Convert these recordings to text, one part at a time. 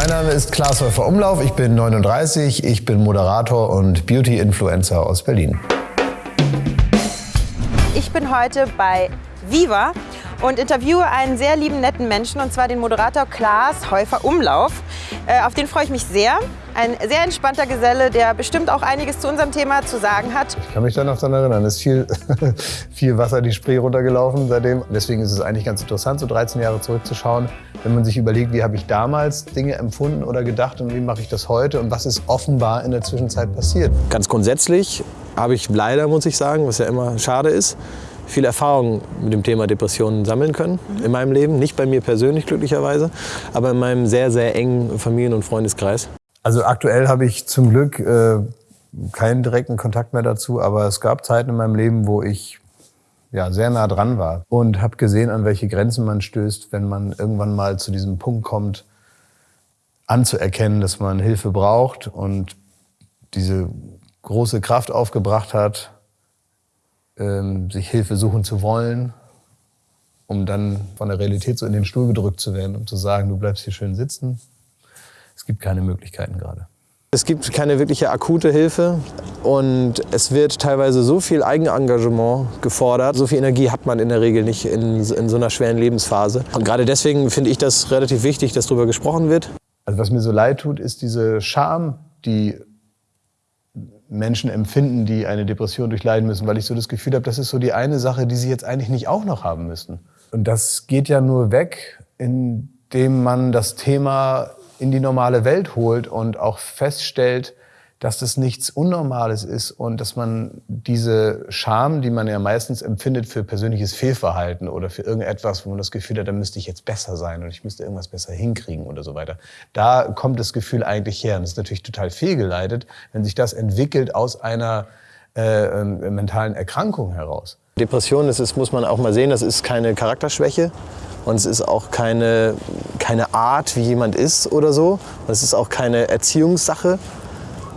Mein Name ist Klaas Häufer Umlauf, ich bin 39, ich bin Moderator und Beauty-Influencer aus Berlin. Ich bin heute bei Viva und interviewe einen sehr lieben, netten Menschen, und zwar den Moderator Klaas Häufer Umlauf. Äh, auf den freue ich mich sehr. Ein sehr entspannter Geselle, der bestimmt auch einiges zu unserem Thema zu sagen hat. Ich kann mich da noch daran erinnern, es ist viel, viel Wasser die Spree runtergelaufen seitdem. Deswegen ist es eigentlich ganz interessant, so 13 Jahre zurückzuschauen, wenn man sich überlegt, wie habe ich damals Dinge empfunden oder gedacht und wie mache ich das heute und was ist offenbar in der Zwischenzeit passiert. Ganz grundsätzlich habe ich leider, muss ich sagen, was ja immer schade ist, viel Erfahrung mit dem Thema Depressionen sammeln können mhm. in meinem Leben. Nicht bei mir persönlich glücklicherweise, aber in meinem sehr, sehr engen Familien- und Freundeskreis. Also aktuell habe ich zum Glück äh, keinen direkten Kontakt mehr dazu, aber es gab Zeiten in meinem Leben, wo ich ja, sehr nah dran war und habe gesehen, an welche Grenzen man stößt, wenn man irgendwann mal zu diesem Punkt kommt, anzuerkennen, dass man Hilfe braucht und diese große Kraft aufgebracht hat, ähm, sich Hilfe suchen zu wollen, um dann von der Realität so in den Stuhl gedrückt zu werden, um zu sagen, du bleibst hier schön sitzen. Es gibt keine Möglichkeiten gerade. Es gibt keine wirkliche akute Hilfe und es wird teilweise so viel Eigenengagement gefordert. So viel Energie hat man in der Regel nicht in, in so einer schweren Lebensphase. Und gerade deswegen finde ich das relativ wichtig, dass darüber gesprochen wird. Also was mir so leid tut, ist diese Scham, die Menschen empfinden, die eine Depression durchleiden müssen, weil ich so das Gefühl habe, das ist so die eine Sache, die sie jetzt eigentlich nicht auch noch haben müssen. Und das geht ja nur weg, indem man das Thema in die normale Welt holt und auch feststellt, dass das nichts Unnormales ist und dass man diese Scham, die man ja meistens empfindet für persönliches Fehlverhalten oder für irgendetwas, wo man das Gefühl hat, da müsste ich jetzt besser sein und ich müsste irgendwas besser hinkriegen oder so weiter. Da kommt das Gefühl eigentlich her. Und das ist natürlich total fehlgeleitet, wenn sich das entwickelt aus einer äh, äh, mentalen Erkrankung heraus. Depression, das ist, muss man auch mal sehen, das ist keine Charakterschwäche. Und es ist auch keine, keine Art, wie jemand ist oder so. Und es ist auch keine Erziehungssache,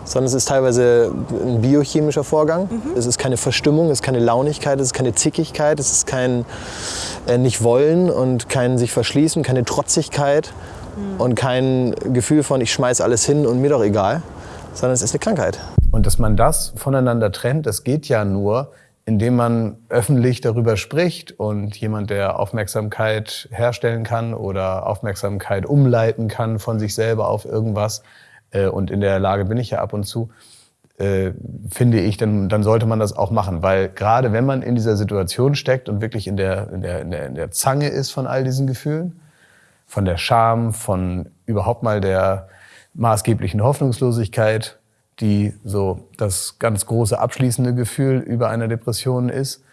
sondern es ist teilweise ein biochemischer Vorgang. Mhm. Es ist keine Verstimmung, es ist keine Launigkeit, es ist keine Zickigkeit, es ist kein äh, Nicht-Wollen und kein sich verschließen, keine Trotzigkeit mhm. und kein Gefühl von, ich schmeiß alles hin und mir doch egal, sondern es ist eine Krankheit. Und dass man das voneinander trennt, das geht ja nur, indem man öffentlich darüber spricht und jemand, der Aufmerksamkeit herstellen kann oder Aufmerksamkeit umleiten kann von sich selber auf irgendwas, äh, und in der Lage bin ich ja ab und zu, äh, finde ich, dann, dann sollte man das auch machen. Weil gerade wenn man in dieser Situation steckt und wirklich in der, in, der, in, der, in der Zange ist von all diesen Gefühlen, von der Scham, von überhaupt mal der maßgeblichen Hoffnungslosigkeit, die so das ganz große abschließende Gefühl über einer Depression ist.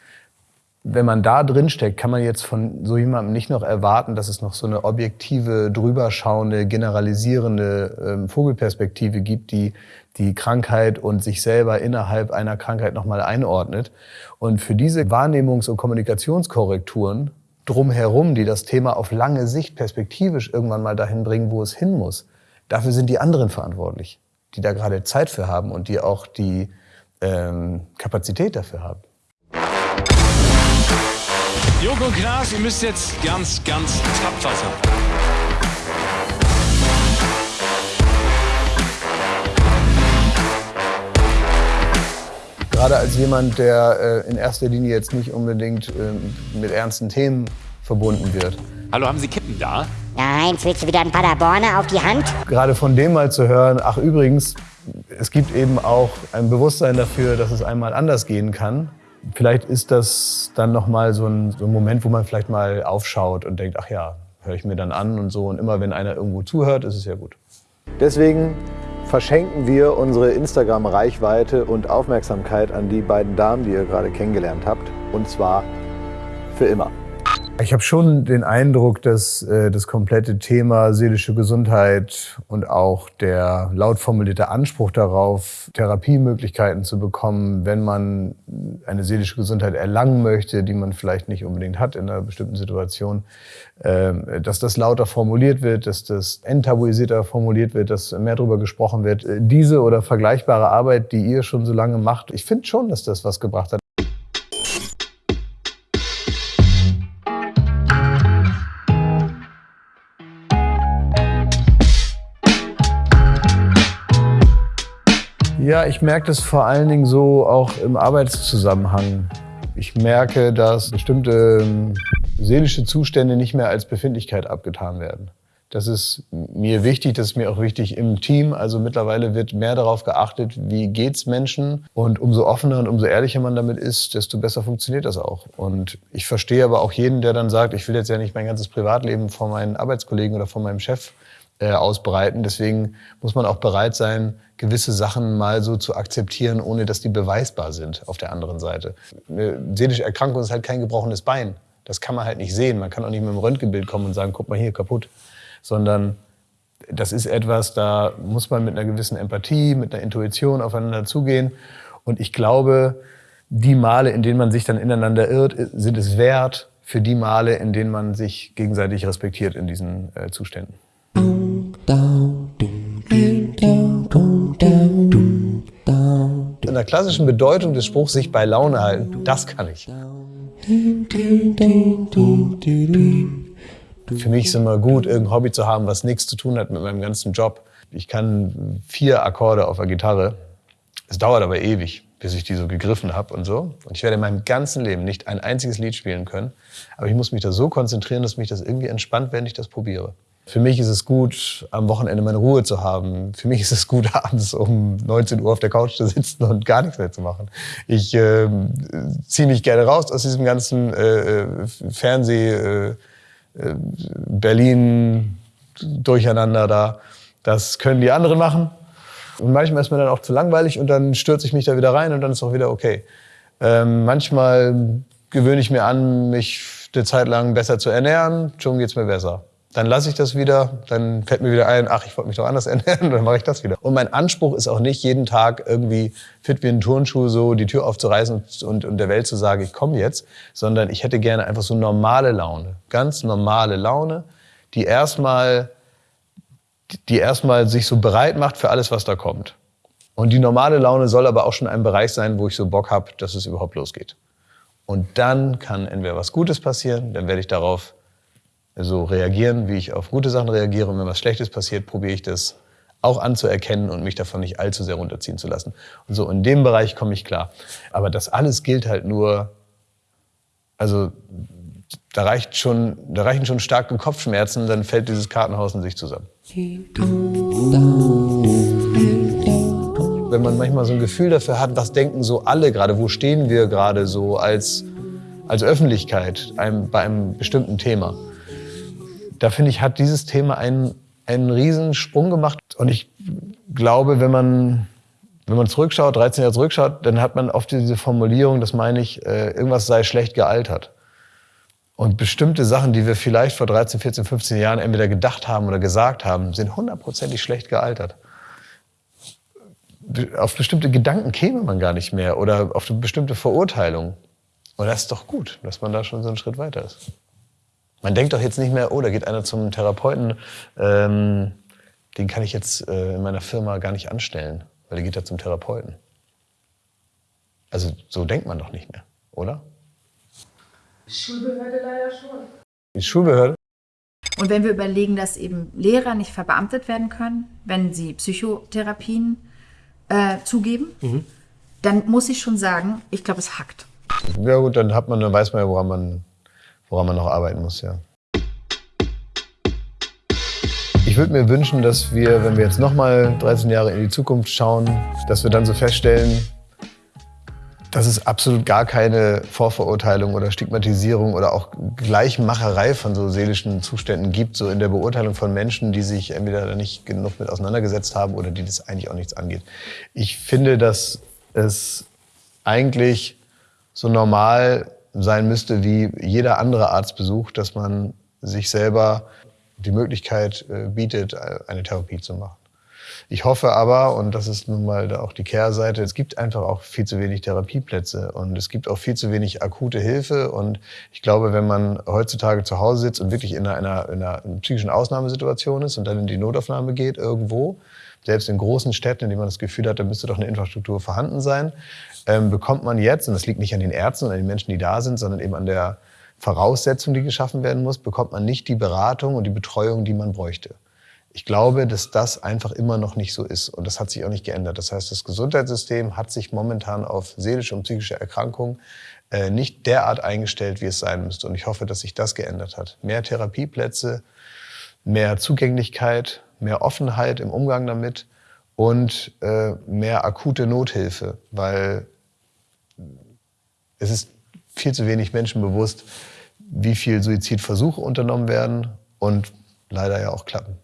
Wenn man da drin steckt, kann man jetzt von so jemandem nicht noch erwarten, dass es noch so eine objektive, drüberschauende, generalisierende ähm, Vogelperspektive gibt, die die Krankheit und sich selber innerhalb einer Krankheit nochmal einordnet. Und für diese Wahrnehmungs- und Kommunikationskorrekturen drumherum, die das Thema auf lange Sicht perspektivisch irgendwann mal dahin bringen, wo es hin muss, dafür sind die anderen verantwortlich die da gerade Zeit für haben und die auch die ähm, Kapazität dafür haben. Joko und Klaas, ihr müsst jetzt ganz, ganz tapfer sein. Gerade als jemand, der äh, in erster Linie jetzt nicht unbedingt äh, mit ernsten Themen verbunden wird. Hallo, haben Sie Kippen da? Nein, willst du wieder ein Paderborner auf die Hand? Gerade von dem mal zu hören, ach übrigens, es gibt eben auch ein Bewusstsein dafür, dass es einmal anders gehen kann. Vielleicht ist das dann nochmal so ein, so ein Moment, wo man vielleicht mal aufschaut und denkt, ach ja, höre ich mir dann an und so. Und immer wenn einer irgendwo zuhört, ist es ja gut. Deswegen verschenken wir unsere Instagram-Reichweite und Aufmerksamkeit an die beiden Damen, die ihr gerade kennengelernt habt. Und zwar für immer. Ich habe schon den Eindruck, dass äh, das komplette Thema seelische Gesundheit und auch der laut formulierte Anspruch darauf, Therapiemöglichkeiten zu bekommen, wenn man eine seelische Gesundheit erlangen möchte, die man vielleicht nicht unbedingt hat in einer bestimmten Situation, äh, dass das lauter formuliert wird, dass das enttabuisierter formuliert wird, dass mehr darüber gesprochen wird. Äh, diese oder vergleichbare Arbeit, die ihr schon so lange macht, ich finde schon, dass das was gebracht hat. Ja, ich merke das vor allen Dingen so auch im Arbeitszusammenhang. Ich merke, dass bestimmte ähm, seelische Zustände nicht mehr als Befindlichkeit abgetan werden. Das ist mir wichtig, das ist mir auch wichtig im Team. Also mittlerweile wird mehr darauf geachtet, wie geht's Menschen. Und umso offener und umso ehrlicher man damit ist, desto besser funktioniert das auch. Und ich verstehe aber auch jeden, der dann sagt, ich will jetzt ja nicht mein ganzes Privatleben vor meinen Arbeitskollegen oder vor meinem Chef äh, ausbreiten. Deswegen muss man auch bereit sein, gewisse Sachen mal so zu akzeptieren, ohne dass die beweisbar sind auf der anderen Seite. Eine seelische Erkrankung ist halt kein gebrochenes Bein. Das kann man halt nicht sehen. Man kann auch nicht mit dem Röntgenbild kommen und sagen, guck mal hier, kaputt sondern das ist etwas, da muss man mit einer gewissen Empathie, mit einer Intuition aufeinander zugehen. Und ich glaube, die Male, in denen man sich dann ineinander irrt, sind es wert für die Male, in denen man sich gegenseitig respektiert in diesen äh, Zuständen. In der klassischen Bedeutung des Spruchs sich bei Laune halten, das kann ich. Für mich ist es immer gut, irgendein Hobby zu haben, was nichts zu tun hat mit meinem ganzen Job. Ich kann vier Akkorde auf der Gitarre. Es dauert aber ewig, bis ich die so gegriffen habe und so. Und ich werde in meinem ganzen Leben nicht ein einziges Lied spielen können. Aber ich muss mich da so konzentrieren, dass mich das irgendwie entspannt, wenn ich das probiere. Für mich ist es gut, am Wochenende meine Ruhe zu haben. Für mich ist es gut, abends um 19 Uhr auf der Couch zu sitzen und gar nichts mehr zu machen. Ich äh, ziehe mich gerne raus aus diesem ganzen äh, äh Fernseh. Äh, Berlin durcheinander da. Das können die anderen machen. Und manchmal ist mir dann auch zu langweilig und dann stürze ich mich da wieder rein und dann ist auch wieder okay. Ähm, manchmal gewöhne ich mir an, mich eine Zeit lang besser zu ernähren, schon geht's mir besser. Dann lasse ich das wieder, dann fällt mir wieder ein, ach, ich wollte mich doch anders ernähren, dann mache ich das wieder. Und mein Anspruch ist auch nicht, jeden Tag irgendwie fit wie ein Turnschuh so die Tür aufzureißen und, und, und der Welt zu sagen, ich komme jetzt, sondern ich hätte gerne einfach so normale Laune, ganz normale Laune, die erstmal die erstmal sich so bereit macht für alles, was da kommt. Und die normale Laune soll aber auch schon ein Bereich sein, wo ich so Bock habe, dass es überhaupt losgeht. Und dann kann entweder was Gutes passieren, dann werde ich darauf so reagieren, wie ich auf gute Sachen reagiere. Und wenn was Schlechtes passiert, probiere ich das auch anzuerkennen und mich davon nicht allzu sehr runterziehen zu lassen. Und so in dem Bereich komme ich klar. Aber das alles gilt halt nur, also da reicht schon, da reichen schon starke Kopfschmerzen, dann fällt dieses Kartenhaus in sich zusammen. Wenn man manchmal so ein Gefühl dafür hat, was denken so alle gerade, wo stehen wir gerade so als, als Öffentlichkeit einem, bei einem bestimmten Thema da finde ich, hat dieses Thema einen, einen riesen Sprung gemacht. Und ich glaube, wenn man, wenn man zurückschaut, 13 Jahre zurückschaut, dann hat man oft diese Formulierung, das meine ich, äh, irgendwas sei schlecht gealtert. Und bestimmte Sachen, die wir vielleicht vor 13, 14, 15 Jahren entweder gedacht haben oder gesagt haben, sind hundertprozentig schlecht gealtert. Auf bestimmte Gedanken käme man gar nicht mehr oder auf bestimmte Verurteilung. Und das ist doch gut, dass man da schon so einen Schritt weiter ist. Man denkt doch jetzt nicht mehr, oh, da geht einer zum Therapeuten, ähm, den kann ich jetzt äh, in meiner Firma gar nicht anstellen, weil der geht ja zum Therapeuten. Also so denkt man doch nicht mehr, oder? Schulbehörde leider schon. Die Schulbehörde? Und wenn wir überlegen, dass eben Lehrer nicht verbeamtet werden können, wenn sie Psychotherapien äh, zugeben, mhm. dann muss ich schon sagen, ich glaube, es hackt. Ja gut, dann hat man, dann weiß man ja, woran man woran man noch arbeiten muss, ja. Ich würde mir wünschen, dass wir, wenn wir jetzt nochmal 13 Jahre in die Zukunft schauen, dass wir dann so feststellen, dass es absolut gar keine Vorverurteilung oder Stigmatisierung oder auch Gleichmacherei von so seelischen Zuständen gibt, so in der Beurteilung von Menschen, die sich entweder nicht genug mit auseinandergesetzt haben oder die das eigentlich auch nichts angeht. Ich finde, dass es eigentlich so normal sein müsste wie jeder andere Arztbesuch, dass man sich selber die Möglichkeit äh, bietet, äh, eine Therapie zu machen. Ich hoffe aber, und das ist nun mal auch die Kehrseite, es gibt einfach auch viel zu wenig Therapieplätze und es gibt auch viel zu wenig akute Hilfe. Und ich glaube, wenn man heutzutage zu Hause sitzt und wirklich in einer, in einer psychischen Ausnahmesituation ist und dann in die Notaufnahme geht irgendwo, selbst in großen Städten, in denen man das Gefühl hat, da müsste doch eine Infrastruktur vorhanden sein, ähm, bekommt man jetzt, und das liegt nicht an den Ärzten und an den Menschen, die da sind, sondern eben an der Voraussetzung, die geschaffen werden muss, bekommt man nicht die Beratung und die Betreuung, die man bräuchte. Ich glaube, dass das einfach immer noch nicht so ist und das hat sich auch nicht geändert. Das heißt, das Gesundheitssystem hat sich momentan auf seelische und psychische Erkrankungen äh, nicht derart eingestellt, wie es sein müsste. Und ich hoffe, dass sich das geändert hat. Mehr Therapieplätze, mehr Zugänglichkeit, mehr Offenheit im Umgang damit und äh, mehr akute Nothilfe, weil es ist viel zu wenig Menschen bewusst, wie viel Suizidversuche unternommen werden und leider ja auch klappen.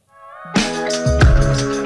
podcast.